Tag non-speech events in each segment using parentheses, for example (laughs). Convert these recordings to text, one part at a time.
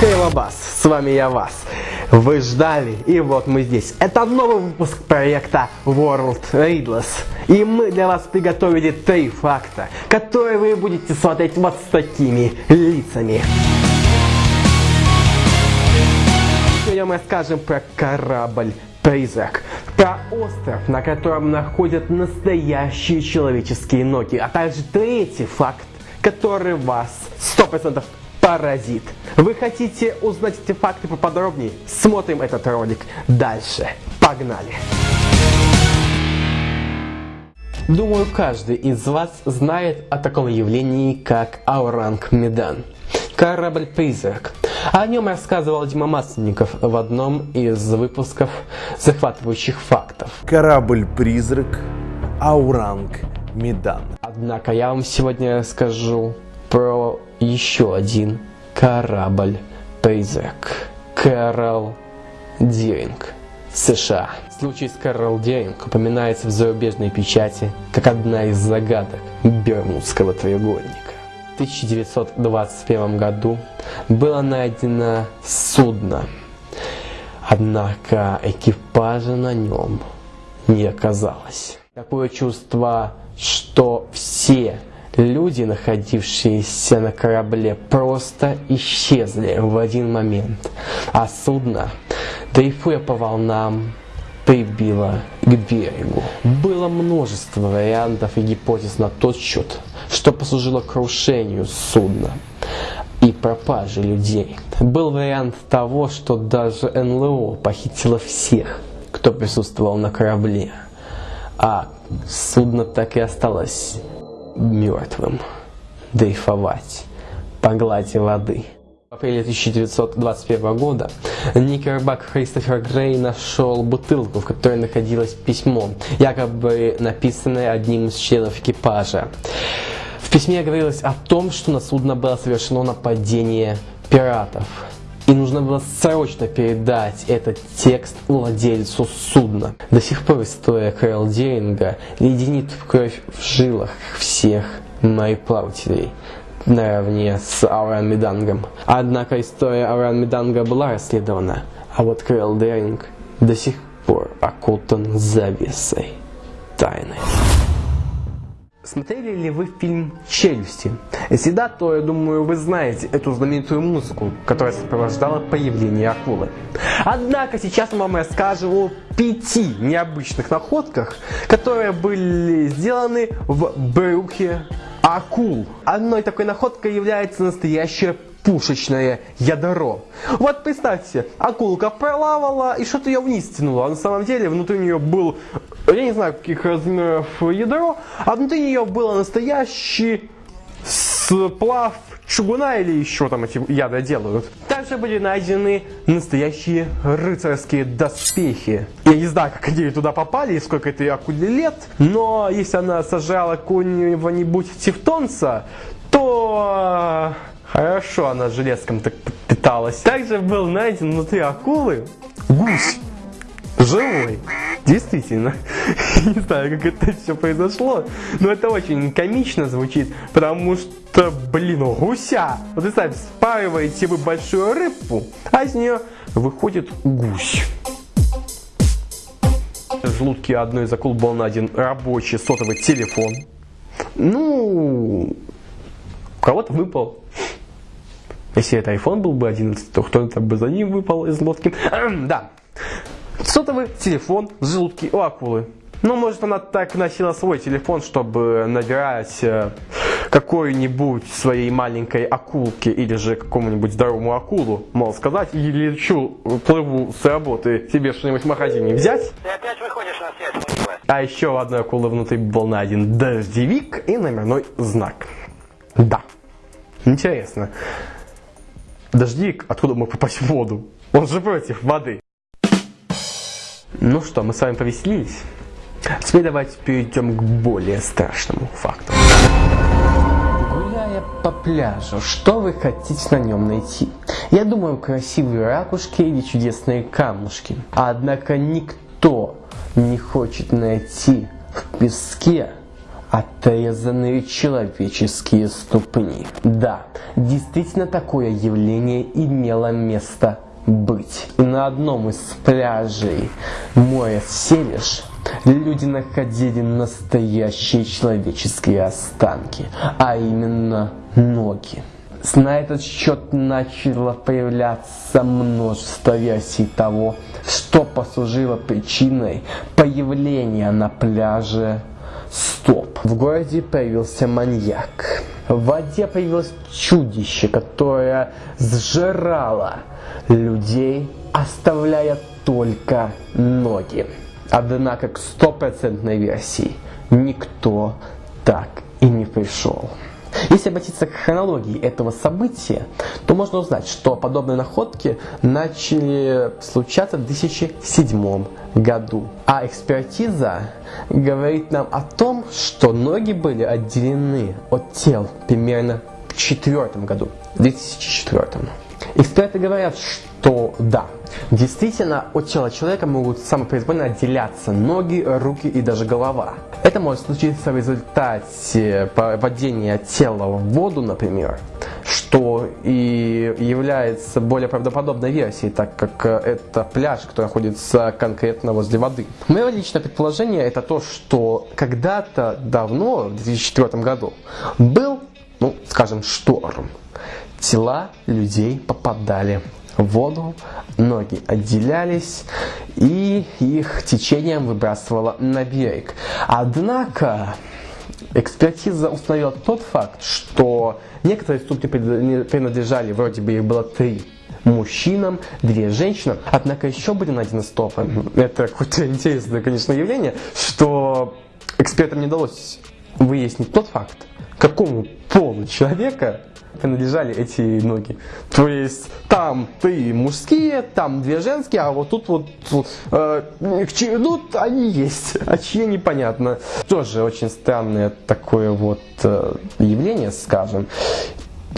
Хей, Лабас, с вами я Вас. Вы ждали, и вот мы здесь. Это новый выпуск проекта World Readless. И мы для вас приготовили три факта, которые вы будете смотреть вот с такими лицами. Сегодня мы скажем про корабль Призрак. Про остров, на котором находят настоящие человеческие ноги. А также третий факт, который вас 100% паразит. Вы хотите узнать эти факты поподробнее? Смотрим этот ролик дальше. Погнали! Думаю, каждый из вас знает о таком явлении, как Ауранг Медан. Корабль-призрак. О нем рассказывал Дима Масленников в одном из выпусков захватывающих фактов. Корабль-призрак Ауранг Медан. Однако я вам сегодня расскажу про еще один корабль-призрак. Кэрол Диринг, США. Случай с Кэрол Диринг упоминается в зарубежной печати как одна из загадок Бермудского треугольника. В 1921 году было найдено судно, однако экипажа на нем не оказалось. Такое чувство, что все Люди, находившиеся на корабле, просто исчезли в один момент, а судно, дрейфуя по волнам, прибило к берегу. Было множество вариантов и гипотез на тот счет, что послужило крушению судна и пропаже людей. Был вариант того, что даже НЛО похитило всех, кто присутствовал на корабле, а судно так и осталось мертвым, дрейфовать по глади воды. В апреле 1921 года Никербак Кристофер Грей нашел бутылку, в которой находилось письмо, якобы написанное одним из членов экипажа. В письме говорилось о том, что на судно было совершено нападение пиратов. И нужно было срочно передать этот текст владельцу судна. До сих пор история Кэрол Деринга леденит в кровь в жилах всех мореплавателей наравне с Ауран Медангом. Однако история Ауран Меданга была расследована, а вот Кэрол Деринг до сих пор окутан завесой тайны. Смотрели ли вы фильм «Челюсти»? Если да, то, я думаю, вы знаете эту знаменитую музыку, которая сопровождала появление акулы. Однако сейчас вам расскажем о пяти необычных находках, которые были сделаны в брюхе акул. Одной такой находкой является настоящая пушечное ядро. Вот представьте, акулка пролавала и что-то ее вниз тянуло. А на самом деле внутри нее был, я не знаю каких размеров ядро, а внутри нее было настоящий сплав чугуна или еще там эти яды делают. Также были найдены настоящие рыцарские доспехи. Я не знаю, как они туда попали и сколько этой акуле лет, но если она сажала какого-нибудь тевтонца, то Хорошо она железком так питалась. Также был найден внутри акулы гусь. Живой. Действительно. (laughs) Не знаю, как это все произошло, но это очень комично звучит, потому что, блин, гуся. Вот представьте, спариваете вы большую рыбу, а из нее выходит гусь. В желудке одной из акул был найден рабочий сотовый телефон. Ну, у кого-то выпал если это iPhone был бы 11, то кто-то бы за ним выпал из лодки. да. Сотовый телефон в желудке у акулы. Ну, может, она так носила свой телефон, чтобы набирать э, какой-нибудь своей маленькой акулке или же какому-нибудь здоровому акулу, мол, сказать, и лечу, плыву с работы, тебе что-нибудь в магазине взять. Ты опять выходишь на связь, А еще у одной акулы внутри был найден дождевик и номерной знак. Да. Интересно. Дождик, откуда мог попасть в воду? Он же против воды. Ну что, мы с вами повеселились? Теперь давайте перейдем к более страшному факту. Гуляя по пляжу, что вы хотите на нем найти? Я думаю, красивые ракушки или чудесные камушки. Однако никто не хочет найти в песке отрезанные человеческие ступни. Да, действительно такое явление имело место быть. И на одном из пляжей моря Селиш люди находили настоящие человеческие останки, а именно ноги. На этот счет начало появляться множество версий того, что послужило причиной появления на пляже стоп. В городе появился маньяк. В воде появилось чудище, которое сжирало людей, оставляя только ноги. Однако к стопроцентной версии никто так и не пришел. Если обратиться к хронологии этого события, то можно узнать, что подобные находки начали случаться в 2007 году. А экспертиза говорит нам о том, что ноги были отделены от тел примерно в 2004 году, 2004. Эксперты говорят, что да, действительно от тела человека могут самопроизвольно отделяться ноги, руки и даже голова. Это может случиться в результате падения тела в воду, например, что и является более правдоподобной версией, так как это пляж, который находится конкретно возле воды. Мое личное предположение это то, что когда-то давно, в 2004 году, был, скажем, шторм тела людей попадали в воду, ноги отделялись и их течением выбрасывало на берег. Однако экспертиза установила тот факт, что некоторые ступни принадлежали, вроде бы их было три, мужчинам, две женщинам. Однако еще были найдены стопы. Это какое-то (laughs) интересное, конечно, явление, что экспертам не удалось выяснить тот факт, какому полу человека принадлежали эти ноги. То есть там ты мужские, там две женские, а вот тут вот э, ну, они есть, (laughs) а чьи непонятно. Тоже очень странное такое вот э, явление, скажем.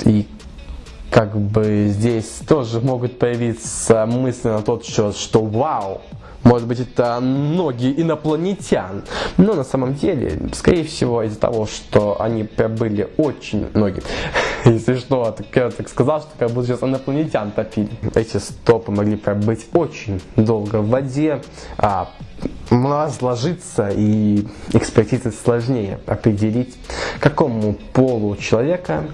И как бы здесь тоже могут появиться мысли на тот счет, что вау, может быть, это ноги инопланетян. Но на самом деле, скорее всего, из-за того, что они пробыли очень ноги. (laughs) Если что, так я так сказал, что как будто сейчас инопланетян топили. Эти стопы могли пробыть очень долго в воде, а сложиться и экспертизы сложнее определить, какому полу человека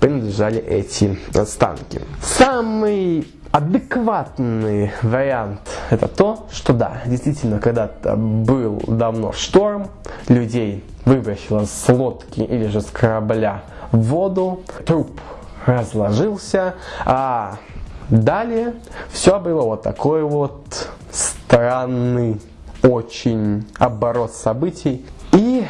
принадлежали эти останки. Самый Адекватный вариант это то, что да, действительно, когда-то был давно шторм, людей выбросило с лодки или же с корабля в воду, труп разложился, а далее все было вот такой вот странный очень оборот событий. И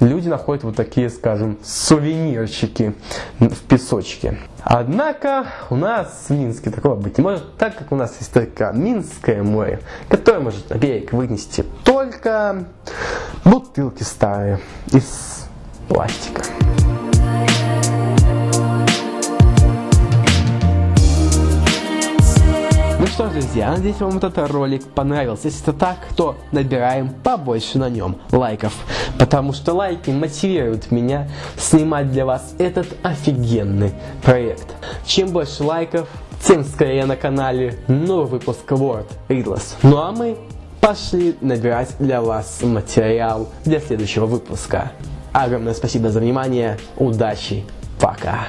люди находят вот такие, скажем, сувенирчики в песочке. Однако у нас в Минске такого быть не может, так как у нас есть только Минское море, которое может на берег вынести только бутылки старые из пластика. Что ж, друзья, надеюсь, вам этот ролик понравился. Если это так, то набираем побольше на нем лайков. Потому что лайки мотивируют меня снимать для вас этот офигенный проект. Чем больше лайков, тем скорее на канале новый выпуск Word Riddles. Ну а мы пошли набирать для вас материал для следующего выпуска. Огромное спасибо за внимание, удачи, пока!